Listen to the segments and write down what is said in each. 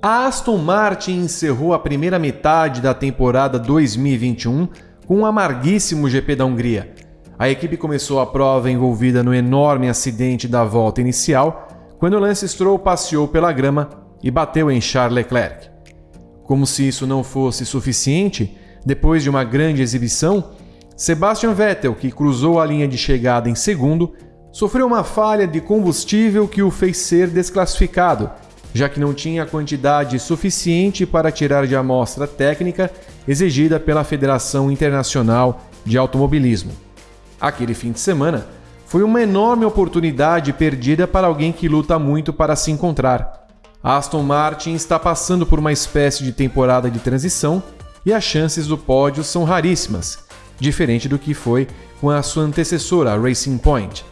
A Aston Martin encerrou a primeira metade da temporada 2021 com um amarguíssimo GP da Hungria. A equipe começou a prova envolvida no enorme acidente da volta inicial, quando Lance Stroll passeou pela grama e bateu em Charles Leclerc. Como se isso não fosse suficiente, depois de uma grande exibição, Sebastian Vettel, que cruzou a linha de chegada em segundo, sofreu uma falha de combustível que o fez ser desclassificado já que não tinha a quantidade suficiente para tirar de amostra técnica exigida pela Federação Internacional de Automobilismo. Aquele fim de semana foi uma enorme oportunidade perdida para alguém que luta muito para se encontrar. Aston Martin está passando por uma espécie de temporada de transição e as chances do pódio são raríssimas, diferente do que foi com a sua antecessora, a Racing Point.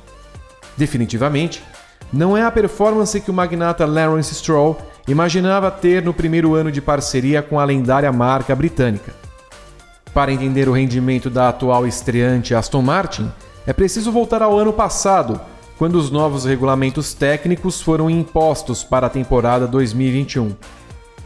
Definitivamente, não é a performance que o magnata Lawrence Stroll imaginava ter no primeiro ano de parceria com a lendária marca britânica. Para entender o rendimento da atual estreante Aston Martin, é preciso voltar ao ano passado, quando os novos regulamentos técnicos foram impostos para a temporada 2021.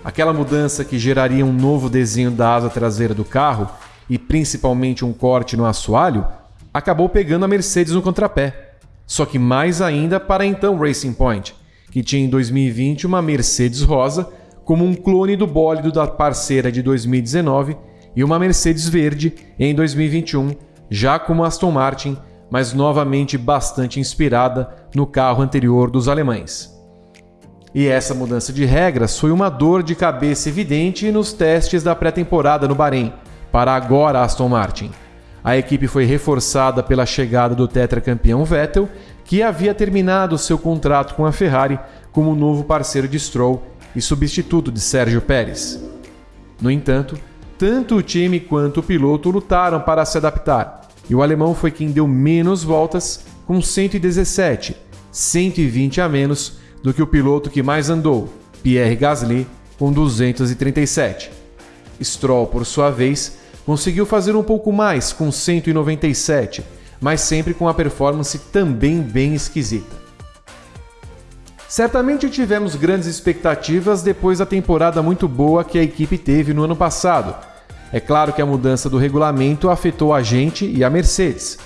Aquela mudança que geraria um novo desenho da asa traseira do carro e principalmente um corte no assoalho acabou pegando a Mercedes no contrapé só que mais ainda para então Racing Point, que tinha em 2020 uma Mercedes rosa como um clone do bólido da parceira de 2019 e uma Mercedes verde em 2021, já como Aston Martin, mas novamente bastante inspirada no carro anterior dos alemães. E essa mudança de regras foi uma dor de cabeça evidente nos testes da pré-temporada no Bahrein, para agora Aston Martin. A equipe foi reforçada pela chegada do tetracampeão Vettel, que havia terminado seu contrato com a Ferrari como novo parceiro de Stroll e substituto de Sérgio Pérez. No entanto, tanto o time quanto o piloto lutaram para se adaptar, e o alemão foi quem deu menos voltas, com 117, 120 a menos do que o piloto que mais andou, Pierre Gasly, com 237. Stroll, por sua vez, Conseguiu fazer um pouco mais com 197, mas sempre com a performance também bem esquisita. Certamente tivemos grandes expectativas depois da temporada muito boa que a equipe teve no ano passado. É claro que a mudança do regulamento afetou a gente e a Mercedes.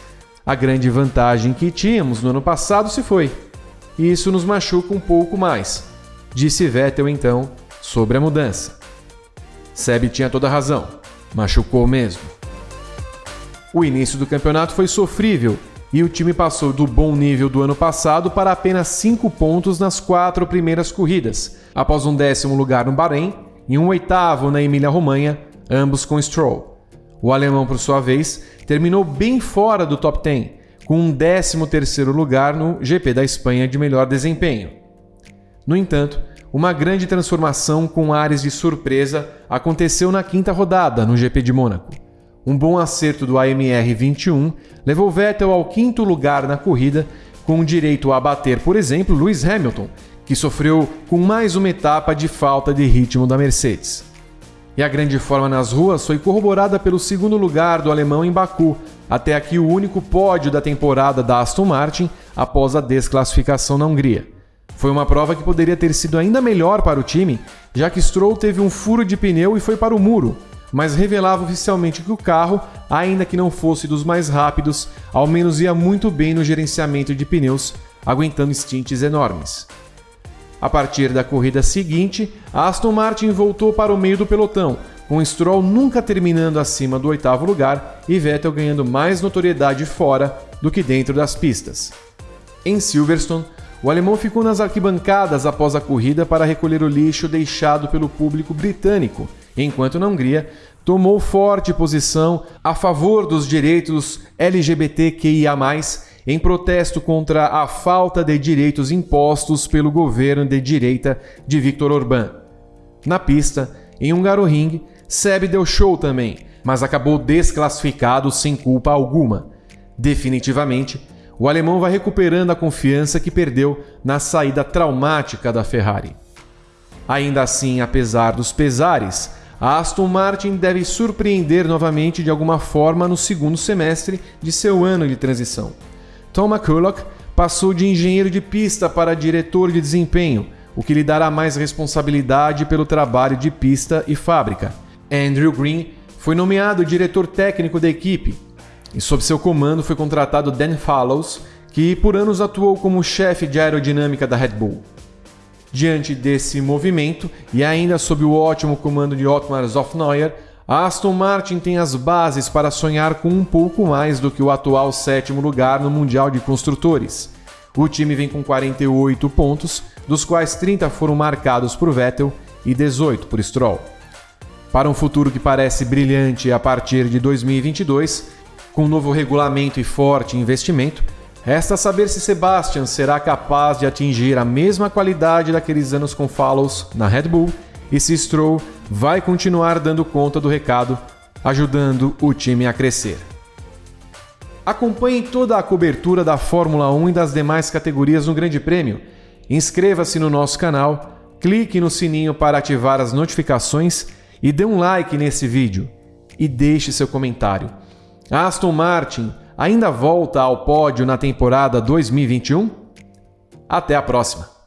A grande vantagem que tínhamos no ano passado se foi. E isso nos machuca um pouco mais, disse Vettel então sobre a mudança. Seb tinha toda razão. Machucou mesmo. O início do campeonato foi sofrível e o time passou do bom nível do ano passado para apenas 5 pontos nas quatro primeiras corridas, após um décimo lugar no Bahrein e um oitavo na Emília-Romanha, ambos com Stroll. O alemão, por sua vez, terminou bem fora do top 10, com um décimo terceiro lugar no GP da Espanha de melhor desempenho. No entanto, uma grande transformação com ares de surpresa aconteceu na quinta rodada no GP de Mônaco. Um bom acerto do AMR 21 levou Vettel ao quinto lugar na corrida, com direito a bater, por exemplo, Lewis Hamilton, que sofreu com mais uma etapa de falta de ritmo da Mercedes. E a grande forma nas ruas foi corroborada pelo segundo lugar do alemão em Baku, até aqui o único pódio da temporada da Aston Martin após a desclassificação na Hungria. Foi uma prova que poderia ter sido ainda melhor para o time, já que Stroll teve um furo de pneu e foi para o muro, mas revelava oficialmente que o carro, ainda que não fosse dos mais rápidos, ao menos ia muito bem no gerenciamento de pneus, aguentando stints enormes. A partir da corrida seguinte, a Aston Martin voltou para o meio do pelotão, com Stroll nunca terminando acima do oitavo lugar e Vettel ganhando mais notoriedade fora do que dentro das pistas. Em Silverstone, o alemão ficou nas arquibancadas após a corrida para recolher o lixo deixado pelo público britânico, enquanto na Hungria tomou forte posição a favor dos direitos LGBTQIA, em protesto contra a falta de direitos impostos pelo governo de direita de Viktor Orbán. Na pista, em Hungaroring, Seb deu show também, mas acabou desclassificado sem culpa alguma. Definitivamente, o alemão vai recuperando a confiança que perdeu na saída traumática da Ferrari. Ainda assim, apesar dos pesares, a Aston Martin deve surpreender novamente de alguma forma no segundo semestre de seu ano de transição. Tom McCulloch passou de engenheiro de pista para diretor de desempenho, o que lhe dará mais responsabilidade pelo trabalho de pista e fábrica. Andrew Green foi nomeado diretor técnico da equipe, e sob seu comando foi contratado Dan Fallows, que por anos atuou como chefe de aerodinâmica da Red Bull. Diante desse movimento, e ainda sob o ótimo comando de Otmar Zofneuer, a Aston Martin tem as bases para sonhar com um pouco mais do que o atual sétimo lugar no Mundial de Construtores. O time vem com 48 pontos, dos quais 30 foram marcados por Vettel e 18 por Stroll. Para um futuro que parece brilhante a partir de 2022, com um novo regulamento e forte investimento, resta saber se Sebastian será capaz de atingir a mesma qualidade daqueles anos com Fallows na Red Bull e se Stroll vai continuar dando conta do recado, ajudando o time a crescer. Acompanhe toda a cobertura da Fórmula 1 e das demais categorias no Grande Prêmio. Inscreva-se no nosso canal, clique no sininho para ativar as notificações e dê um like nesse vídeo. E deixe seu comentário. Aston Martin ainda volta ao pódio na temporada 2021? Até a próxima!